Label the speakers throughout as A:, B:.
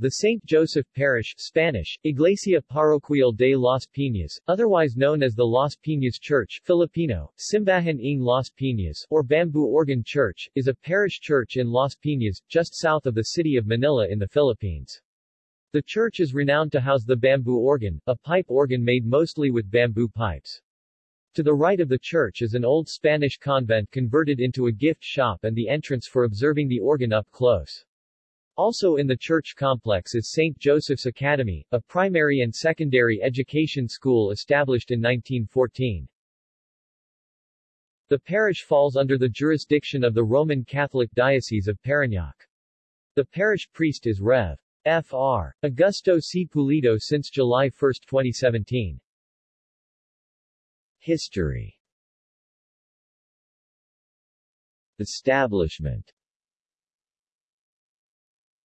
A: The St. Joseph Parish Spanish, Iglesia Parroquial de Las Piñas, otherwise known as the Las Piñas Church Filipino, Simbahan ng Las Piñas, or Bamboo Organ Church, is a parish church in Las Piñas, just south of the city of Manila in the Philippines. The church is renowned to house the bamboo organ, a pipe organ made mostly with bamboo pipes. To the right of the church is an old Spanish convent converted into a gift shop and the entrance for observing the organ up close. Also in the church complex is St. Joseph's Academy, a primary and secondary education school established in 1914. The parish falls under the jurisdiction of the Roman Catholic Diocese of Parañaque. The parish priest is Rev. Fr. Augusto C. Pulido since July 1, 2017. History Establishment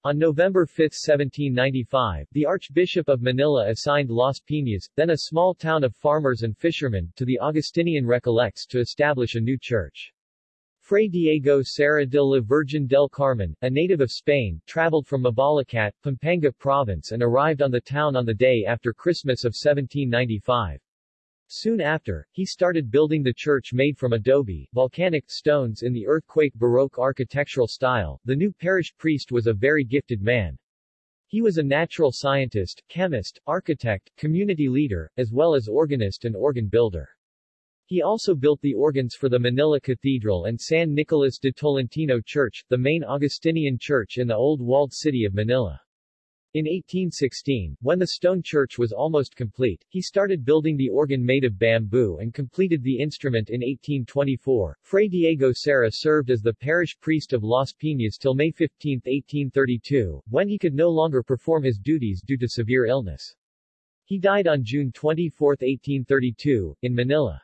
A: on November 5, 1795, the Archbishop of Manila assigned Las Piñas, then a small town of farmers and fishermen, to the Augustinian Recollects to establish a new church. Fray Diego Serra de la Virgen del Carmen, a native of Spain, traveled from Mabalacat, Pampanga province and arrived on the town on the day after Christmas of 1795. Soon after, he started building the church made from adobe, volcanic stones in the earthquake Baroque architectural style. The new parish priest was a very gifted man. He was a natural scientist, chemist, architect, community leader, as well as organist and organ builder. He also built the organs for the Manila Cathedral and San Nicolas de Tolentino Church, the main Augustinian church in the old walled city of Manila. In 1816, when the stone church was almost complete, he started building the organ made of bamboo and completed the instrument in 1824. Fray Diego Serra served as the parish priest of Las Piñas till May 15, 1832, when he could no longer perform his duties due to severe illness. He died on June 24, 1832, in Manila.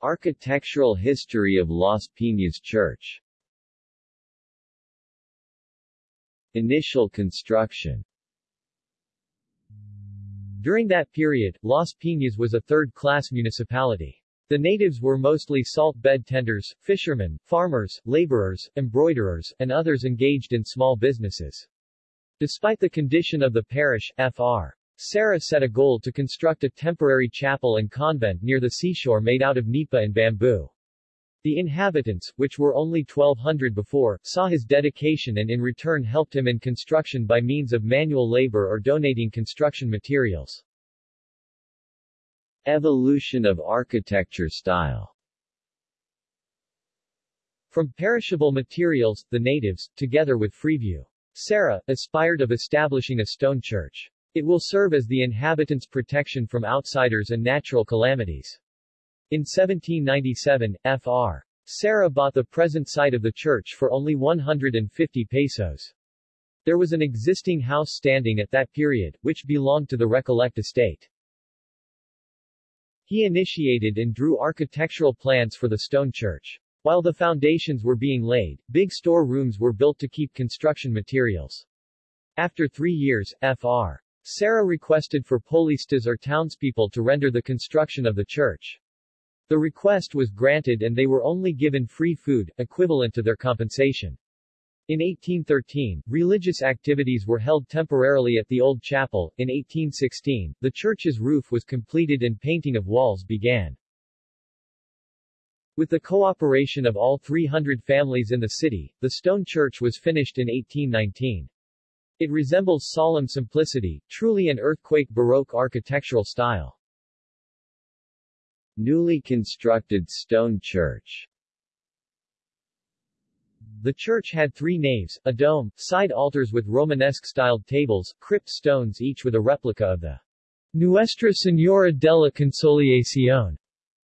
A: Architectural history of Las Piñas Church Initial construction During that period, Las Piñas was a third-class municipality. The natives were mostly salt bed tenders, fishermen, farmers, laborers, embroiderers, and others engaged in small businesses. Despite the condition of the parish, Fr. Serra set a goal to construct a temporary chapel and convent near the seashore made out of nipa and bamboo. The inhabitants, which were only 1200 before, saw his dedication and in return helped him in construction by means of manual labor or donating construction materials. Evolution of architecture style From perishable materials, the natives, together with Fr. Serra, aspired of establishing a stone church. It will serve as the inhabitants' protection from outsiders and natural calamities. In 1797, Fr. Serra bought the present site of the church for only 150 pesos. There was an existing house standing at that period, which belonged to the Recollect estate. He initiated and drew architectural plans for the stone church. While the foundations were being laid, big store rooms were built to keep construction materials. After three years, Fr. Serra requested for polistas or townspeople to render the construction of the church. The request was granted and they were only given free food, equivalent to their compensation. In 1813, religious activities were held temporarily at the old chapel. In 1816, the church's roof was completed and painting of walls began. With the cooperation of all 300 families in the city, the stone church was finished in 1819. It resembles solemn simplicity, truly an earthquake Baroque architectural style. Newly constructed stone church the church had three naves, a dome, side altars with Romanesque-styled tables, crypt stones each with a replica of the Nuestra Señora de la Consolación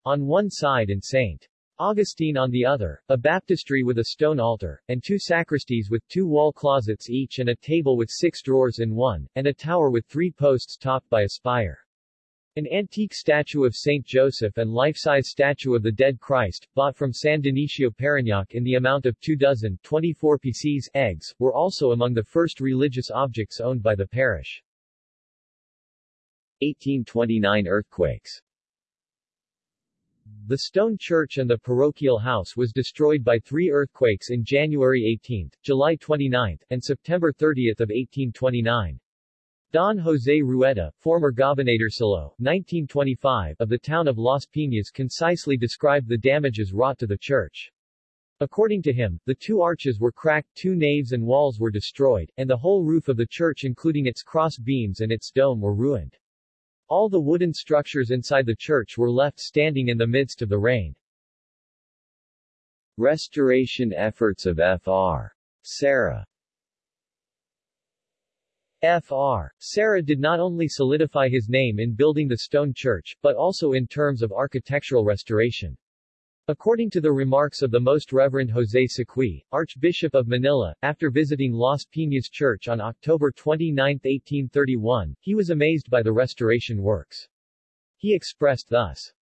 A: on one side and St. Augustine on the other, a baptistry with a stone altar, and two sacristies with two wall closets each and a table with six drawers in one, and a tower with three posts topped by a spire. An antique statue of Saint Joseph and life-size statue of the Dead Christ, bought from San Dionisio Parañaque in the amount of two dozen 24 pieces eggs, were also among the first religious objects owned by the parish. 1829 earthquakes The stone church and the parochial house was destroyed by three earthquakes in January 18, July 29, and September 30 of 1829. Don Jose Rueda, former Gobernadorcillo, 1925, of the town of Las Piñas concisely described the damages wrought to the church. According to him, the two arches were cracked, two naves and walls were destroyed, and the whole roof of the church including its cross beams and its dome were ruined. All the wooden structures inside the church were left standing in the midst of the rain.
B: Restoration efforts of Fr. Serra
A: Fr. Serra did not only solidify his name in building the stone church, but also in terms of architectural restoration. According to the remarks of the Most Reverend José Seguí, Archbishop of Manila, after visiting Las Piñas Church on October 29, 1831, he was amazed by the restoration works. He expressed thus,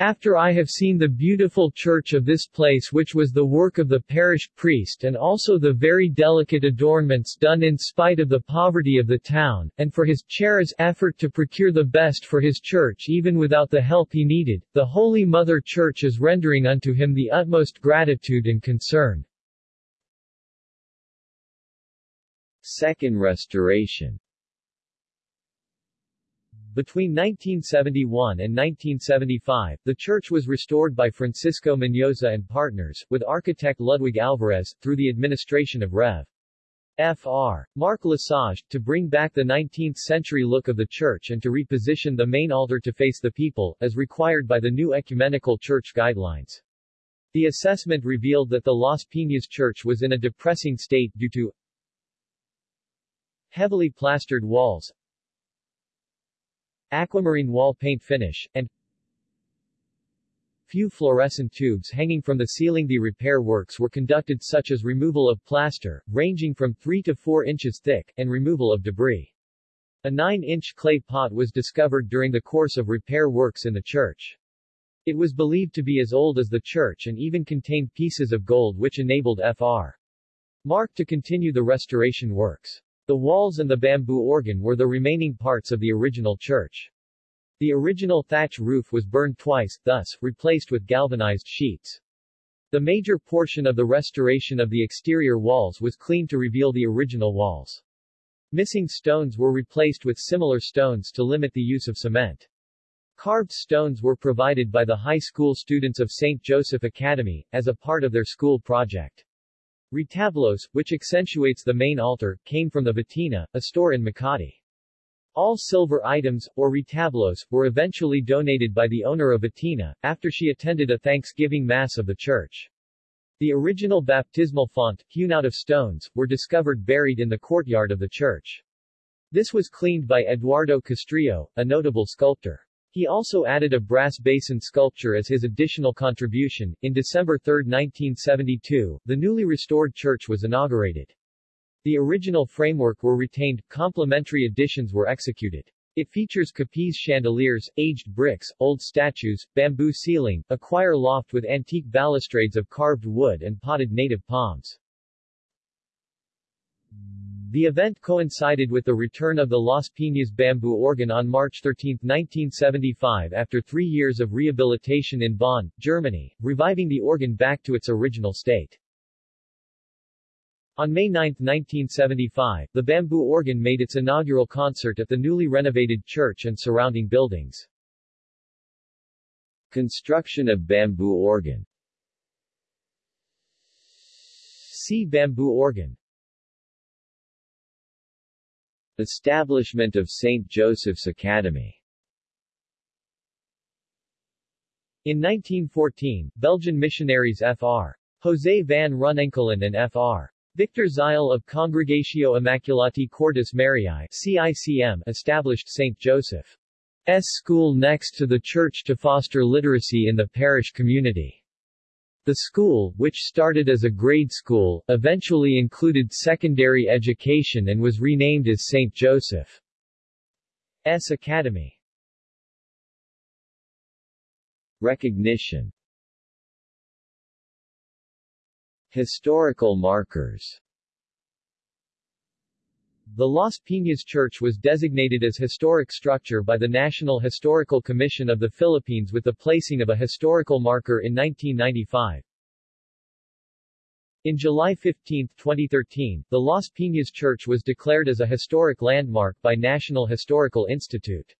A: after I have seen the beautiful church of this place which was the work of the parish priest and also the very delicate adornments done in spite of the poverty of the town, and for his chair's effort to procure the best for his church even without the help he needed, the Holy Mother Church is rendering unto him the utmost gratitude and concern.
B: Second Restoration
A: between 1971 and 1975, the church was restored by Francisco Mendoza and partners, with architect Ludwig Alvarez, through the administration of Rev. Fr. Mark Lesage, to bring back the 19th-century look of the church and to reposition the main altar to face the people, as required by the new ecumenical church guidelines. The assessment revealed that the Las Piñas church was in a depressing state due to heavily plastered walls, aquamarine wall paint finish, and few fluorescent tubes hanging from the ceiling. The repair works were conducted such as removal of plaster, ranging from 3 to 4 inches thick, and removal of debris. A 9-inch clay pot was discovered during the course of repair works in the church. It was believed to be as old as the church and even contained pieces of gold which enabled Fr. Mark to continue the restoration works. The walls and the bamboo organ were the remaining parts of the original church. The original thatch roof was burned twice, thus, replaced with galvanized sheets. The major portion of the restoration of the exterior walls was cleaned to reveal the original walls. Missing stones were replaced with similar stones to limit the use of cement. Carved stones were provided by the high school students of St. Joseph Academy, as a part of their school project. Retablos, which accentuates the main altar, came from the Vatina, a store in Makati. All silver items, or retablos, were eventually donated by the owner of Vatina, after she attended a Thanksgiving Mass of the church. The original baptismal font, hewn out of stones, were discovered buried in the courtyard of the church. This was cleaned by Eduardo Castrillo, a notable sculptor. He also added a brass basin sculpture as his additional contribution. In December 3, 1972, the newly restored church was inaugurated. The original framework were retained, complementary additions were executed. It features Capiz chandeliers, aged bricks, old statues, bamboo ceiling, a choir loft with antique balustrades of carved wood and potted native palms. The event coincided with the return of the Las Piñas bamboo organ on March 13, 1975 after three years of rehabilitation in Bonn, Germany, reviving the organ back to its original state. On May 9, 1975, the bamboo organ made its inaugural concert at the newly renovated church and surrounding buildings.
B: Construction of bamboo organ
A: See bamboo organ
B: Establishment of St. Joseph's Academy
A: In 1914, Belgian missionaries Fr. José van Runenkelen and Fr. Victor Zeil of Congregatio Immaculati Cordis Mariae CICM established St. Joseph's school next to the church to foster literacy in the parish community. The school, which started as a grade school, eventually included secondary education and was renamed as St. Joseph's Academy.
B: Recognition Historical markers
A: The Las Piñas Church was designated as historic structure by the National Historical Commission of the Philippines with the placing of a historical marker in 1995. In July 15, 2013, the Las Piñas Church was declared as a historic landmark by National Historical Institute.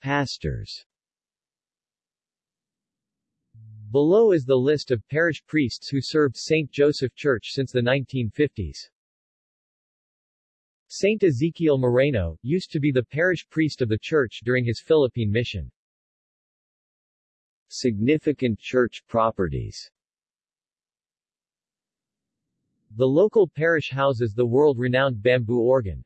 B: Pastors
A: Below is the list of parish priests who served St. Joseph Church since the 1950s. Saint Ezekiel Moreno, used to be the parish priest of the church during his Philippine mission.
B: Significant church properties
A: The local parish houses the world-renowned bamboo organ.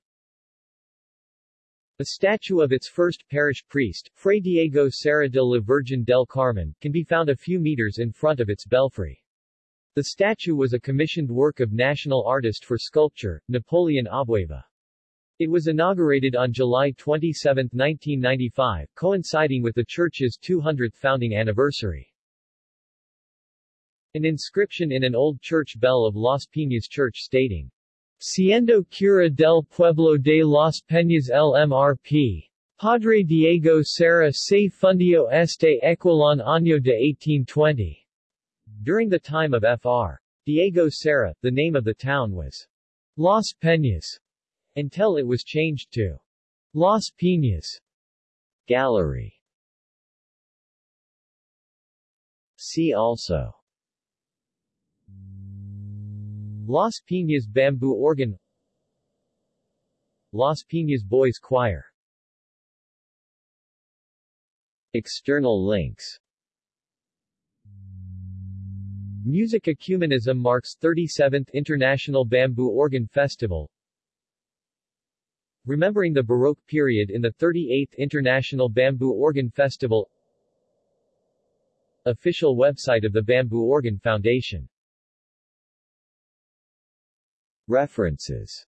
A: A statue of its first parish priest, Fray Diego Serra de la Virgen del Carmen, can be found a few meters in front of its belfry. The statue was a commissioned work of national artist for sculpture, Napoleon Abueva. It was inaugurated on July 27, 1995, coinciding with the church's 200th founding anniversary. An inscription in an old church bell of Las Piñas Church stating, Siendo cura del pueblo de Las Peñas LMRP. Padre Diego Serra se fundió este equilon año de 1820. During the time of Fr. Diego Serra, the name of the town was Las Peñas, until it was changed to Las Piñas.
B: Gallery See also
A: Las Piñas Bamboo Organ Las Piñas Boys Choir
B: External links
A: Music Ecumenism marks 37th International Bamboo Organ Festival Remembering the Baroque period in the 38th International Bamboo Organ Festival. Official website of the Bamboo Organ Foundation.
B: References